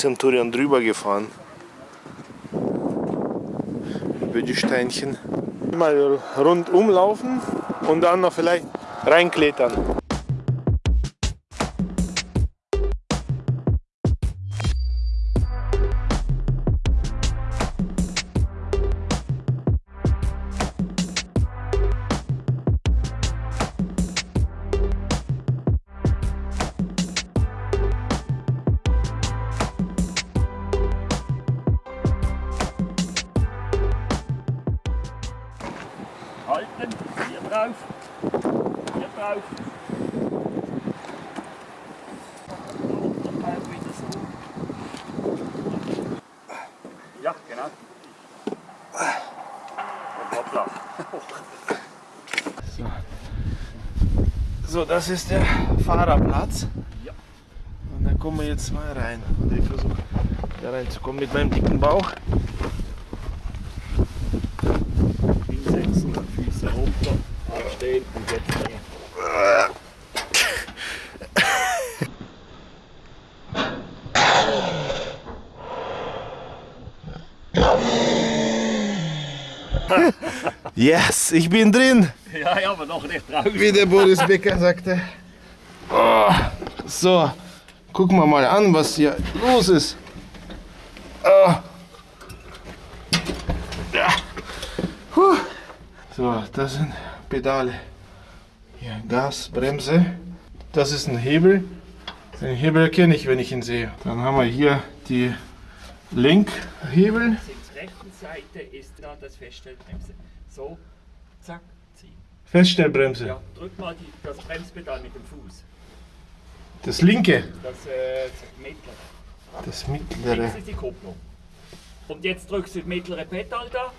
Centurion drüber gefahren. Über die Steinchen. Mal rundum laufen und dann noch vielleicht reinklettern. Das ist der Fahrerplatz. Ja. Und da kommen wir jetzt mal rein. Und ich versuche da reinzukommen mit meinem dicken Bauch. Hinsetzen, Füße runter, abstehen und jetzt drehen. Yes, ich bin drin, Ja, ja, aber noch nicht drauf. wie der Boris Becker sagte. Oh, so, gucken wir mal an, was hier los ist. Oh. Ja. Puh. So, das sind Pedale. Hier Gas, Bremse. Das ist ein Hebel. Den Hebel erkenne ich, wenn ich ihn sehe. Dann haben wir hier die Lenkhebel. Auf der rechten Seite ist da das Feststellbremse. So, zack. Feststellbremse. Ja, drück mal die, das Bremspedal mit dem Fuß. Das linke. Das, äh, das mittlere. Das mittlere. ist die Kupplung. Und jetzt drückst du das mittlere Pedal da.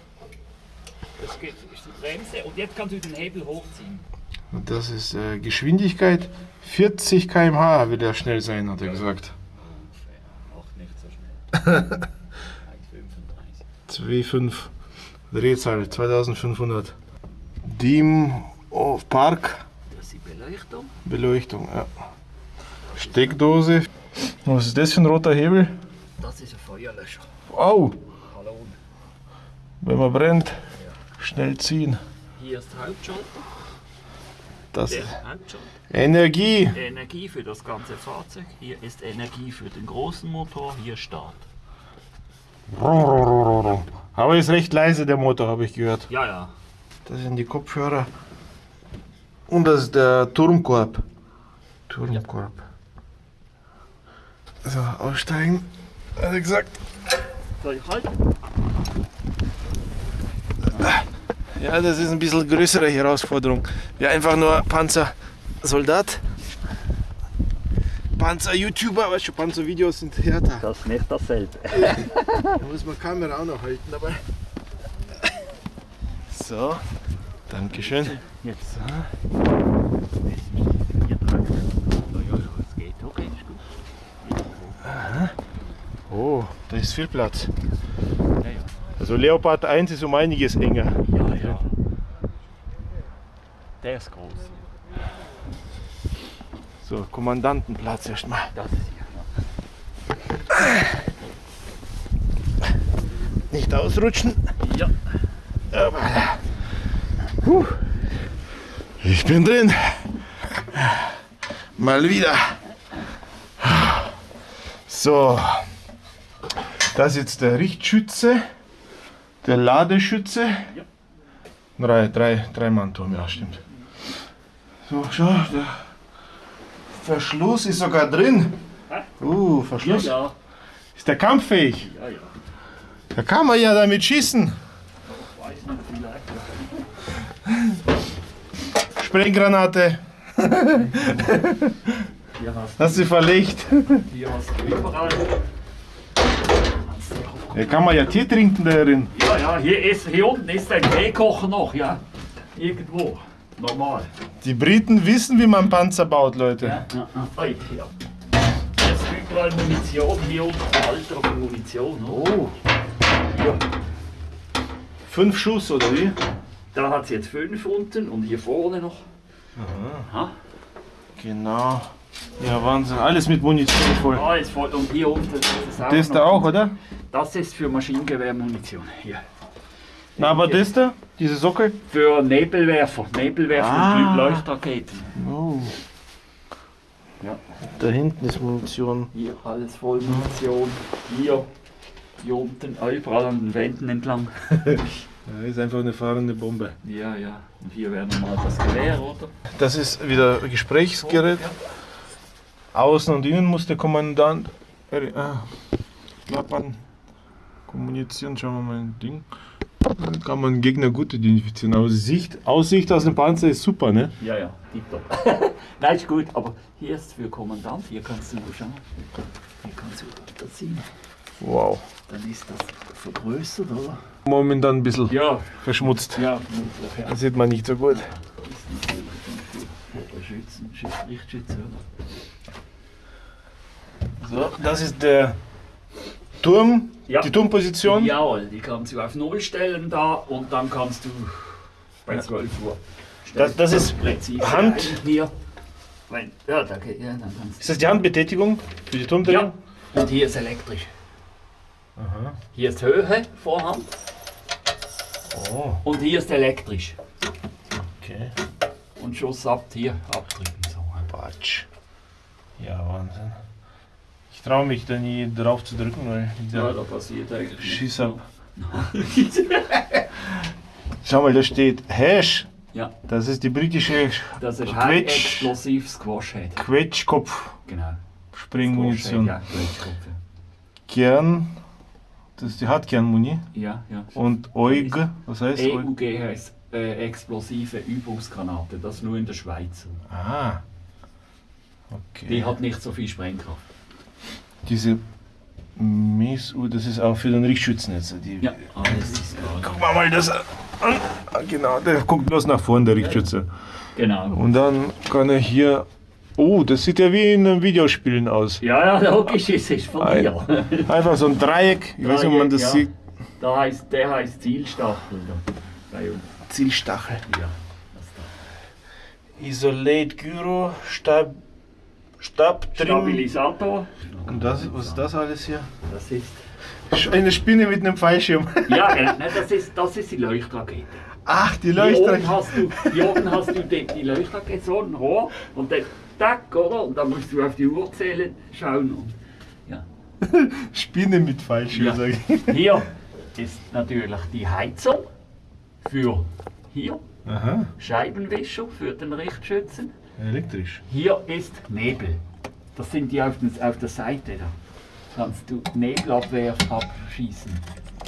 Das geht, ist die Bremse. Und jetzt kannst du den Hebel hochziehen. Und das ist äh, Geschwindigkeit 40 km/h will er schnell sein, hat er gesagt. Macht nicht so schnell. 1,35. 2,5 Drehzahl 2500. Dim of Park Das ist die Beleuchtung. Beleuchtung. Ja. Steckdose. Was ist das für ein roter Hebel? Das ist ein Feuerlöscher. Au! Hallo. Wenn man brennt, schnell ziehen. Hier ist der Hauptschalter. Das Der ist Hauptschalter. Energie. Energie für das ganze Fahrzeug. Hier ist Energie für den großen Motor. Hier Start. Aber ist recht leise der Motor, habe ich gehört. Ja, ja. Das sind die Kopfhörer. Und das ist der Turmkorb. Turmkorb. So, aussteigen. Hat er gesagt. Soll ich halten? Ja, das ist ein bisschen größere Herausforderung. Wir einfach nur Panzersoldat. Panzer-YouTuber, weißt du, Panzer-Videos sind härter. Das ist nicht dasselbe. Da muss man Kamera auch noch halten dabei. So, Dankeschön. Jetzt. Ist gut. Oh, da ist viel Platz. Also Leopard 1 ist um einiges enger. Ja, ja. Der ist groß. So, Kommandantenplatz erstmal. Das ist hier. Nicht ausrutschen. Ja. Aber, Puh. Ich bin drin. Mal wieder. So. Das ist jetzt der Richtschütze. Der Ladeschütze. Drei, drei, drei Mannturm, ja stimmt. So, schau, der Verschluss ist sogar drin. Uh, Verschluss. Ist der kampffähig? Ja, ja. Da kann man ja damit schießen. Weiß nicht, vielleicht. Sprenggranate. Hier hast du verlegt? hier hast du überall. Da kann man ja Tee trinken darin. Ja, ja, hier, ist, hier unten ist ein Teekocher noch, ja. Irgendwo. Normal. Die Briten wissen, wie man Panzer baut, Leute. Ja, ja, ja. Ja. Hier ist überall Munition, hier unten Alter von Munition. Oh. Fünf Schuss, oder wie? Da hat es jetzt fünf unten und hier vorne noch. Aha. Genau. Ja, Wahnsinn. Alles mit Munition voll. Alles voll. Und hier unten ist es auch. Das da auch, oder? Das ist für Maschinengewehrmunition. Hier. Na, aber das da? Diese Sockel? Für Nebelwerfer. Nebelwerfer Ah. und Leuchtraketen. Oh. Ja. Da hinten ist Munition. Hier alles voll Munition. Hier. Hier unten, überall an den Wänden entlang. Ja, ist einfach eine fahrende Bombe. Ja, ja. Und hier wäre nochmal das Gewehr, oder? Das ist wieder Gesprächsgerät. Ja. Außen und innen muss der Kommandant ah, klappern, kommunizieren. Schauen wir mal ein Ding. Dann kann man Gegner gut identifizieren. Aber Sicht, Aussicht aus dem Panzer ist super, ne? Ja, ja, tipptopp. Nein, ist gut, aber hier ist für Kommandant, hier kannst du nur schauen. Hier kannst du das sehen. Wow. Dann ist das vergrößert, oder? Momentan ein bisschen Ja, verschmutzt. ja. Das sieht man nicht so gut. Schützen? So, das ist der Turm, Ja. die Turmposition. Jawohl, die kannst du auf Null stellen da und dann kannst du bei 12 Uhr. Das- das ist präzise Hand- hier. Ja, da geht, ja, dann kannst Ist das die Handbetätigung für die Turmdrehung? Ja, und hier ist elektrisch. Aha. Hier ist Höhe, Vorhand Oh, und hier ist elektrisch. okay. Und Schuss ab hier, abdrücken. So. Batsch. Ja, Wahnsinn. Ich traue mich da nie drauf zu drücken, weil Ja, da passiert eigentlich. Schieß ab. Schau mal, da steht Hash. ja, Das ist die britische das ist Quetsch, High-Explosiv Squash Head. Quetschkopf Genau. Springmunition. Ja, Quetschkopf, Kern, das ist die Hartkernmuni. ja. ja. Und EUG, was heißt EUG? EUG heißt äh, explosive Übungsgranate, das nur in der Schweiz. Ah. Die Okay. hat nicht so viel Sprengkraft. Diese MESU, das ist auch für den Richtschützen jetzt. Die, Ja, alles ist gerade. Guck mal mal das an. Ah, Genau, der guckt bloß nach vorne, der Richtschütze. Genau. Und dann kann er hier. Oh, das sieht ja wie in einem Videospielen aus. Ja, ja, logisch, es ist von Ein- mir. Einfach so ein Dreieck. Ich weiß nicht, ob man das ja. sieht. Da heißt, der heißt Zielstachel. Da. Bei uns. Zielstachel. Ja. Isolate Gyro, Stab, Stab drin. Stabilisator, Und das, was ist das alles hier? das ist. Eine Spinne mit einem Fallschirm. Ja, nein, das ist, das ist die Leuchtrakete. Ach, die Hier oben Leuchte. hast du, hier oben hast du die, die Leuchtrakete, so ein Rohr und dann tack, oder? Und dann musst du auf die Uhr zählen, schauen. Und, ja. Spinne mit Fallschirm, Ja. sag ich. Hier ist natürlich die Heizung für hier, Aha, Scheibenwischer für den Richtschützen. elektrisch. Hier ist Nebel. Das sind die auf, den, auf der Seite da. Kannst du Nebelabwehr abschießen.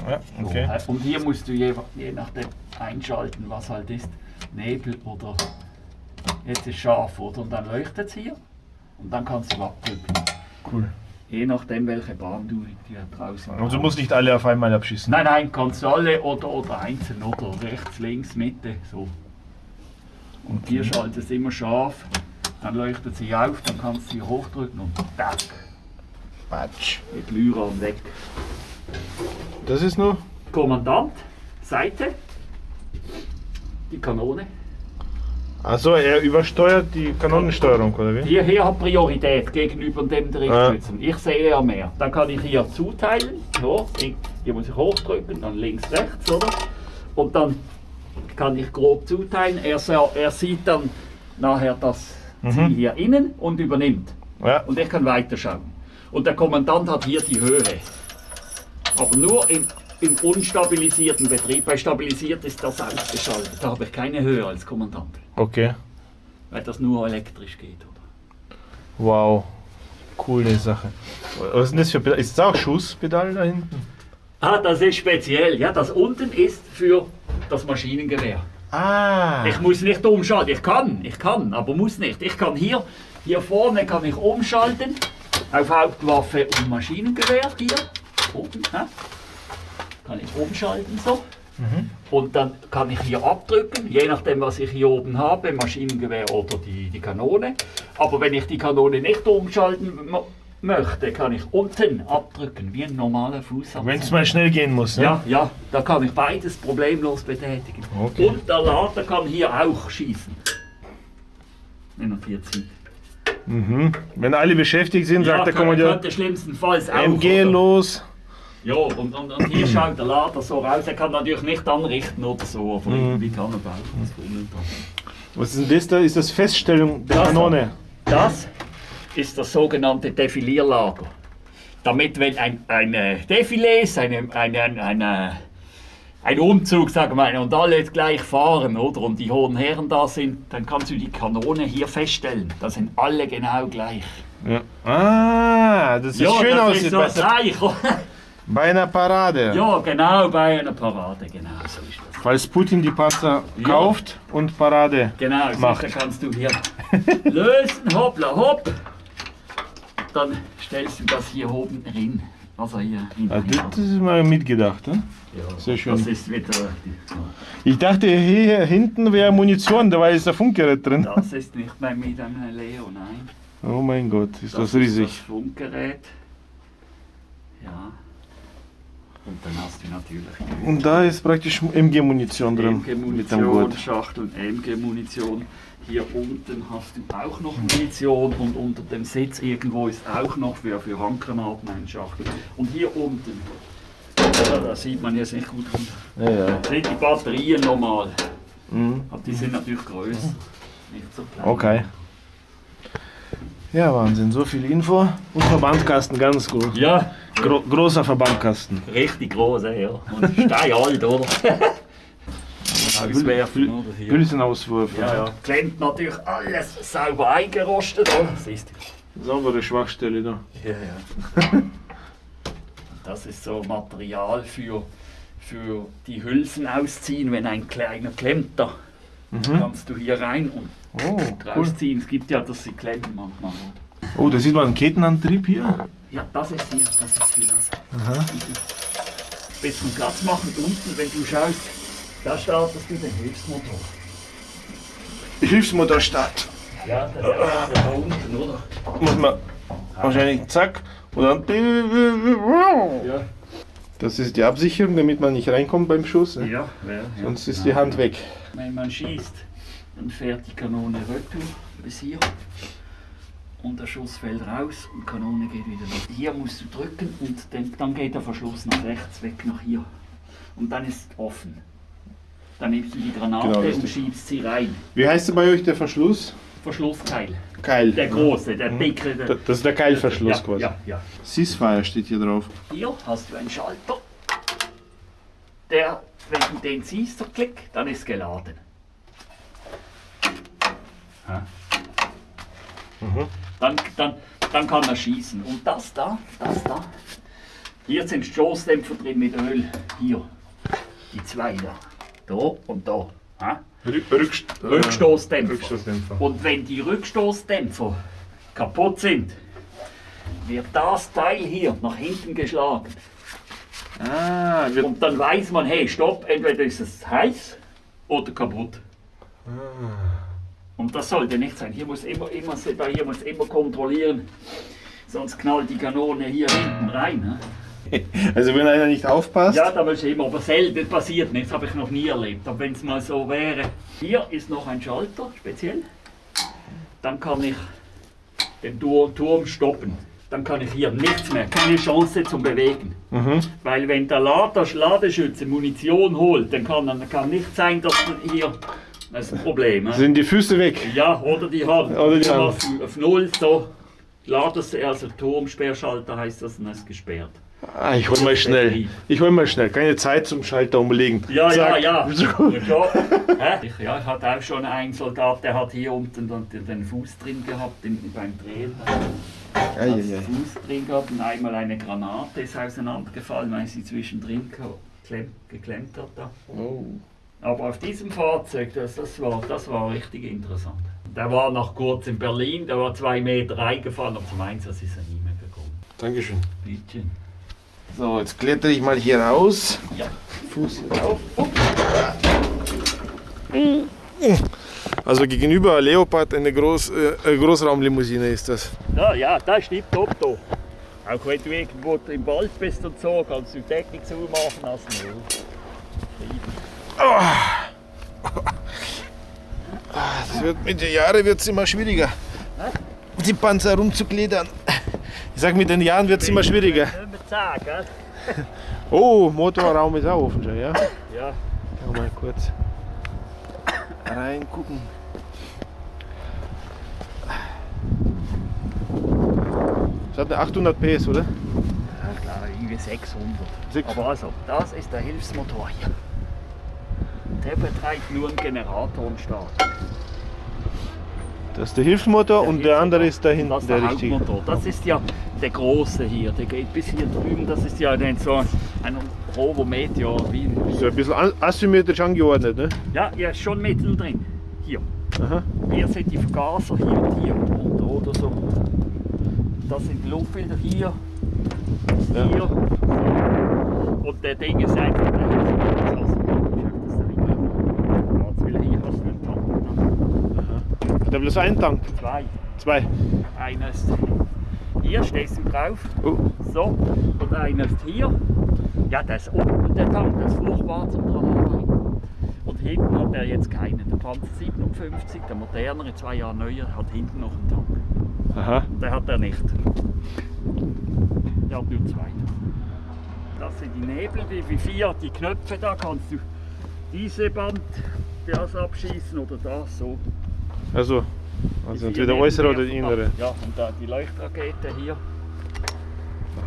Ja, So, okay. äh, Und hier musst du je, je nachdem einschalten, was halt ist. Nebel oder jetzt ist scharf, oder? Und dann leuchtet es hier und dann kannst du abdrücken. Cool. Je nachdem, welche Bahn du hier draußen Also du musst nicht alle auf einmal abschießen. Nein, nein, kannst du alle oder, oder einzeln oder rechts, links, Mitte, so. Und hier schaltet es immer scharf, dann leuchtet sie auf, dann kannst du sie hochdrücken und tack, Batsch. mit Lyran weg. Das ist nur. Kommandant, Seite, die Kanone. Also er übersteuert die Kanonensteuerung, oder wie? Hier, hier hat Priorität gegenüber dem der Ah. Richtschützen. Ich sehe ja mehr. Dann kann ich hier zuteilen. So, hier muss ich hochdrücken, dann links, rechts, oder? Und dann kann ich grob zuteilen. Er, er sieht dann nachher das Ziel Mhm. hier innen und übernimmt. Ja. Und ich kann weiterschauen. Und der Kommandant hat hier die Höhe. Aber nur im, im unstabilisierten Betrieb. Bei stabilisiert ist das ausgeschaltet. Da habe ich keine Höhe als Kommandant. Okay. Weil das nur elektrisch geht, oder? Wow. Coole Sache. Was ist denn das für Pedal? Ist das auch Schusspedal da hinten? Ah, das ist speziell. Ja, das unten ist für das Maschinengewehr. Ah. Ich muss nicht umschalten. Ich kann, ich kann, aber muss nicht. Ich kann hier, hier vorne kann ich umschalten auf Hauptwaffe und Maschinengewehr. Hier oben, hä? Kann ich umschalten so. Und dann kann ich hier abdrücken, je nachdem was ich hier oben habe, Maschinengewehr oder die, die Kanone. Aber wenn ich die Kanone nicht umschalten möchte, kann ich unten abdrücken, wie ein normaler Fußabdruck. Wenn es mal schnell gehen muss, ne? Ja, ja, da kann ich beides problemlos betätigen. Okay. Und der Lader kann hier auch schießen. Wenn er hier zieht. Mhm. Wenn alle beschäftigt sind, sagt der Kommandeur könnte schlimmstenfalls auch. MG oder? los. Ja, und, und, und hier schaut der Lader so raus. Er kann natürlich nicht anrichten oder so, aber Mhm. irgendwie kann er bauen. Was ist denn das da? Ist das Feststellung der Das da. Kanone? Das ist das sogenannte Defilierlager. Damit, wenn ein, ein äh, Defilé ist, eine, eine, eine, ein Umzug, sagen wir mal, und alle gleich fahren, oder? Und die hohen Herren da sind, dann kannst du die Kanone hier feststellen. Da sind alle genau gleich. Ja. Ah, das ist schön das aussieht ist so Zeichen. bei einer Parade. ja, genau, bei einer Parade, genau so ist das. Falls Putin die Panzer kauft und Parade. Genau, Macht. sicher kannst du hier lösen, hoppla hopp. Dann stellst du das hier oben rein. Also hier Ah, hinein. das ist mal mitgedacht. Ne? Ja, sehr schön. Das ist wieder. Ich dachte, hier hinten wäre Munition, da war jetzt ein Funkgerät drin. Das ist nicht bei mit einem Leo, nein. Oh mein Gott, ist das Ist das riesig. Funkgerät. Ja. Und dann hast du natürlich Und da ist praktisch MG-Munition drin. MG-Munition, Gurt. Schachtel MG-Munition. Hier unten hast du auch noch Munition und unter dem Sitz irgendwo ist auch noch für, für Handgranaten ein Schachtel. Und hier unten, da, da sieht man jetzt nicht gut, Ja, ja. sind die Batterien normal. Mhm. Aber die sind natürlich größer, nicht so klein. Okay. Ja, Wahnsinn, so viel Info. Und Verbandkasten, ganz groß. Ja, Gro großer Verbandkasten. richtig groß, ja. Und steinalt, oder? Hülsenauswurf. Ja, ja. Klemmt natürlich alles sauber eingerostet, oder? Siehst du? Saubere Schwachstelle da. Ja, ja. Das ist so Material für, für die Hülsen ausziehen, wenn ein kleiner klemmt da. Kannst du hier rein und Oh, cool. rausziehen. Es gibt ja, dass sie klemmen manchmal. Oh, da sieht man einen Kettenantrieb hier. Ja, das ist hier, das ist für das. Bisschen Platz machen unten, wenn du schaust, da startest du den Hilfsmotor. Hilfsmotorstart. Ja, das ist da unten, oder? Muss man wahrscheinlich zack und dann. Ja. Das ist die Absicherung, damit man nicht reinkommt beim Schuss. ne? Ja, ja, ja. Sonst ist die Hand weg. Wenn man schießt, dann fährt die Kanone retour bis hier und der Schuss fällt raus und die Kanone geht wieder los. Hier musst du drücken und dann, dann geht der Verschluss nach rechts weg nach hier. Und dann ist offen. Dann nimmst du die Granate Genau, und schiebst sie rein. Wie heißt der bei euch der Verschluss? Verschlussteil. Keil. Der große, der dicke. Der, Da- Das ist der Keilverschluss ja, quasi. Ja, ja. Ceasefire steht hier drauf. Hier hast du einen Schalter. Der, wenn du den ziehst, so klick, dann ist geladen. Ja. Dann, dann, dann kann er schießen. Und das da, das da, hier sind Stoßdämpfer drin mit Öl. Hier, die zwei da. Da und da. Ja. Rückst Rückstoßdämpfer. Rückstoßdämpfer. Und wenn die Rückstoßdämpfer kaputt sind, wird das Teil hier nach hinten geschlagen. Ah, Und dann weiß man, hey, stopp, entweder ist es heiß oder kaputt. Und das sollte nicht sein. Hier muss immer, immer, hier muss immer kontrollieren, sonst knallt die Kanone hier hinten rein. Ne? also wenn einer nicht aufpasst. Ja, da willst du immer, aber selten passiert nicht, das habe ich noch nie erlebt. Aber wenn es mal so wäre, hier ist noch ein Schalter, speziell. Dann kann ich den Tur- Turm stoppen. Dann kann ich hier nichts mehr, keine Chance zum Bewegen. Mhm. Weil wenn der Ladeschütze Munition holt, dann kann, dann kann nicht sein, dass hier, das ist ein Problem. Sind die Füße weg? Ja, oder die Hand. Oder die hast du Auf Null, so. Ladest, also Turmsperrschalter heißt das, und ist gesperrt. Ah, ich hol mal schnell. Ich hol mal schnell. Keine Zeit zum Schalter umlegen. Ja, Zack. ja, ja. Ja, ich, ja, ich hatte auch schon einen Soldat, der hat hier unten den, Fuß drin gehabt im, beim Drehen. Ei, den ei. Fuß drin gehabt und einmal eine Granate ist auseinandergefallen, weil sie zwischendrin geklemmt, geklemmt hat. Da. Oh. Aber auf diesem Fahrzeug, das, das, war, das war richtig interessant. Der war noch kurz in Berlin, der war zwei Meter reingefallen, aber zum Einsatz ist er nie mehr gekommen. Dankeschön. Bitte. So, jetzt klettere ich mal hier raus. Ja. Fuß auf. Also gegenüber Leopard eine Groß, äh, Großraumlimousine ist das. Ja, ja, das ist tipptopp da. Auch wenn du irgendwo im Wald bist und so, kannst du die Deckung zumachen lassen. Das wird, mit den Jahren wird es immer schwieriger. die Panzer rumzugliedern. Ich sag, mit den Jahren wird es immer schwieriger. Oh, Motorraum ist auch offen schon, ja? Ja. Schau mal kurz reingucken. Das hat eine 800 PS, oder? Ja, klar, irgendwie 600. Sechs- Aber also, das ist der Hilfsmotor hier. Der betreibt nur einen Generator und Start. Das ist der Hilfsmotor und der andere ist da Das hinten, ist der der richtige. Das ist ja der große hier. Der geht bis hier drüben. Das ist ja dann so ein Rovo Meteor. Wie, So ein bisschen asymmetrisch angeordnet, ne? ja, ja, ist schon mittel drin. Hier. Aha. Hier sind die Vergaser, hier und hier unter oder so. Das sind die Luftfilter hier, Ja. hier. Und der Ding ist einfach der Hilfsmotor. Jetzt will hier hast du einen Tank. ne? Hat er bloß einen Tank? Zwei. Zwei. Einer ist hier, stehst du drauf. Oh. So, und einer ist hier. Ja, der ist unten der Tank, das ist furchtbar zum dran. Und hinten hat er jetzt keinen. Der Panzer 57, der modernere, zwei Jahre neuer, hat hinten noch einen Tank. Aha. Der hat er nicht. Der hat nur zwei. Das sind die Nebel, die wie vier, die Knöpfe da kannst du diese Band das abschießen oder das so. Also, also entweder äußere oder die innere. Ja, und da die Leuchtrakete hier.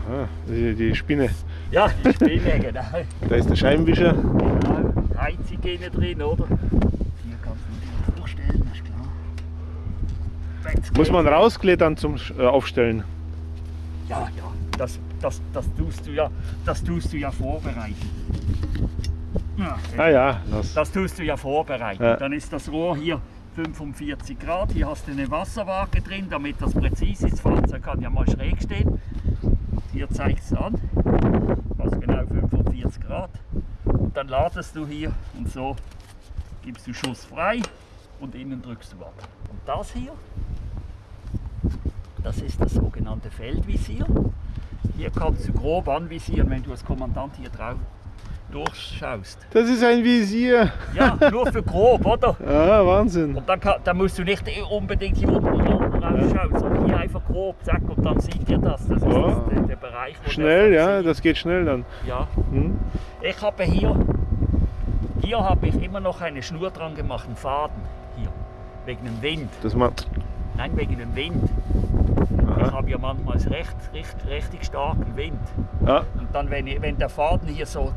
Aha. Die, die Spinne. Ja, die Spinne, genau. Da ist der Scheibenwischer. genau. Heizung innen drin, oder? Hier kannst du dir vorstellen, ist klar. Jetzt Muss man rausklettern zum äh, Aufstellen. Ja, ja, das, das, das, tust du ja, das tust du ja vorbereiten. Ja, Ah ja, das. Das tust du ja vorbereiten. Ja. Dann ist das Rohr hier 45 Grad. Hier hast du eine Wasserwaage drin, damit das präzise ist. Das Fahrzeug kann ja mal schräg stehen. Hier zeigt es an. Hast genau 45 Grad. Und dann ladest du hier und so gibst du Schuss frei und innen drückst du ab. Und das hier, das ist das sogenannte Feldvisier. Hier kannst du grob anvisieren, wenn du als Kommandant hier drauf durchschaust. Das ist ein Visier. Ja, nur für grob, oder? Ah, Wahnsinn. Und dann, kann, dann musst du nicht unbedingt hier unten, unten rausschauen, sondern hier einfach grob, zack, und dann sieht ihr das. Das ist Ja. das, der, der Bereich, wo Schnell, ja, sieht. das geht schnell dann. ja. Hm? Ich habe hier, hier habe ich immer noch eine Schnur dran gemacht, einen Faden, hier, wegen dem Wind. Das macht. Nein, wegen dem Wind. Ich habe ja manchmal recht, recht, richtig starken Wind. Ja, Und dann, wenn, ich, wenn der Faden hier so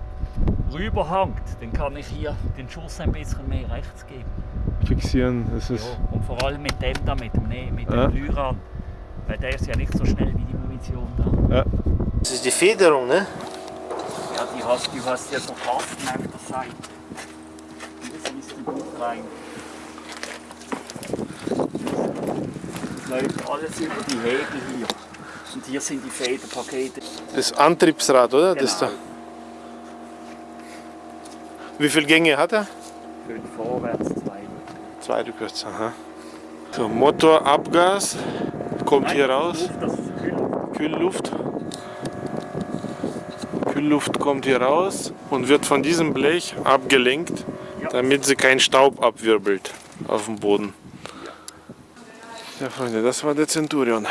rüberhangt, dann kann ich hier den Schuss ein bisschen mehr rechts geben. fixieren. Das Ja, ist. und vor allem mit dem da, mit dem, Ne- mit Ja. dem Lyran. Weil der ist ja nicht so schnell wie die Munition da. Ja. Das ist die Federung, ne? Ja, die hast, du hast ja so Kasten auf der Seite. Hier siehst du gut rein. Das läuft alles über die Hebel hier. Und hier sind die Federpakete. Das Antriebsrad, oder? Das da. Wie viele Gänge hat er? Fünf vorwärts, zwei. Zwei rückwärts. Aha. So, Motorabgas kommt hier raus. Kühlluft. Kühlluft kommt hier raus und wird von diesem Blech abgelenkt, Ja. damit sie keinen Staub abwirbelt auf dem Boden. Ja, Freunde, das war der Centurion.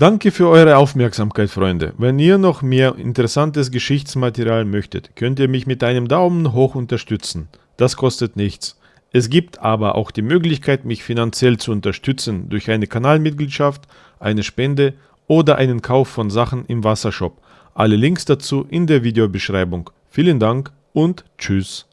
Danke für eure Aufmerksamkeit, Freunde. Wenn ihr noch mehr interessantes Geschichtsmaterial möchtet, könnt ihr mich mit einem Daumen hoch unterstützen. Das kostet nichts. Es gibt aber auch die Möglichkeit, mich finanziell zu unterstützen durch eine Kanalmitgliedschaft, eine Spende oder einen Kauf von Sachen im Wassershop. Alle Links dazu in der Videobeschreibung. Vielen Dank und Tschüss.